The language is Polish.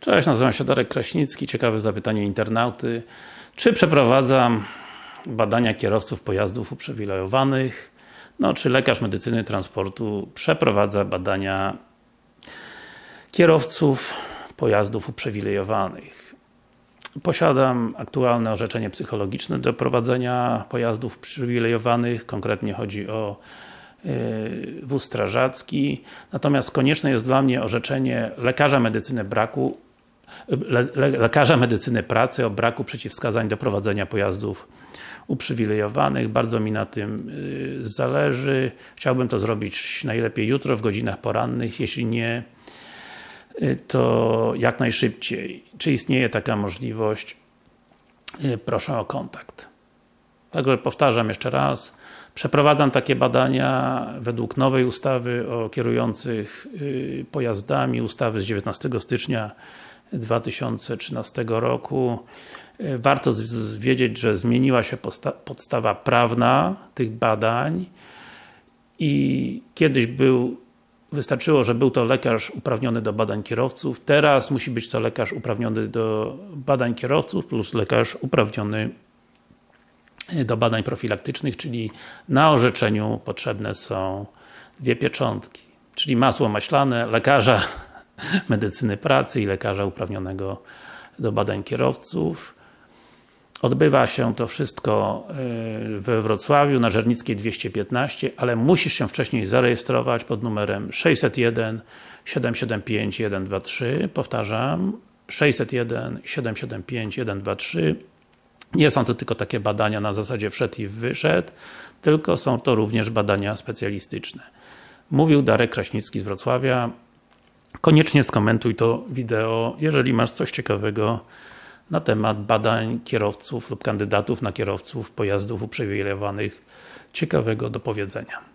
Cześć, nazywam się Darek Kraśnicki. Ciekawe zapytanie internauty. Czy przeprowadzam badania kierowców pojazdów uprzywilejowanych? No, czy lekarz medycyny transportu przeprowadza badania kierowców pojazdów uprzywilejowanych? Posiadam aktualne orzeczenie psychologiczne do prowadzenia pojazdów uprzywilejowanych, konkretnie chodzi o yy, wóz strażacki, natomiast konieczne jest dla mnie orzeczenie lekarza medycyny braku le, le, lekarza medycyny pracy o braku przeciwwskazań do prowadzenia pojazdów uprzywilejowanych. Bardzo mi na tym yy, zależy. Chciałbym to zrobić najlepiej jutro w godzinach porannych, jeśli nie yy, to jak najszybciej. Czy istnieje taka możliwość? Yy, proszę o kontakt. Także powtarzam jeszcze raz, przeprowadzam takie badania według nowej ustawy o kierujących pojazdami, ustawy z 19 stycznia 2013 roku. Warto wiedzieć, że zmieniła się podstawa prawna tych badań i kiedyś był wystarczyło, że był to lekarz uprawniony do badań kierowców, teraz musi być to lekarz uprawniony do badań kierowców plus lekarz uprawniony do badań profilaktycznych, czyli na orzeczeniu potrzebne są dwie pieczątki, czyli masło maślane lekarza medycyny pracy i lekarza uprawnionego do badań kierowców. Odbywa się to wszystko y, we Wrocławiu, na Żernickiej 215, ale musisz się wcześniej zarejestrować pod numerem 601 775 123. Powtarzam, 601 775 123. Nie są to tylko takie badania na zasadzie wszedł i wyszedł, tylko są to również badania specjalistyczne. Mówił Darek Kraśnicki z Wrocławia. Koniecznie skomentuj to wideo, jeżeli masz coś ciekawego na temat badań kierowców lub kandydatów na kierowców pojazdów uprzywilejowanych ciekawego do powiedzenia.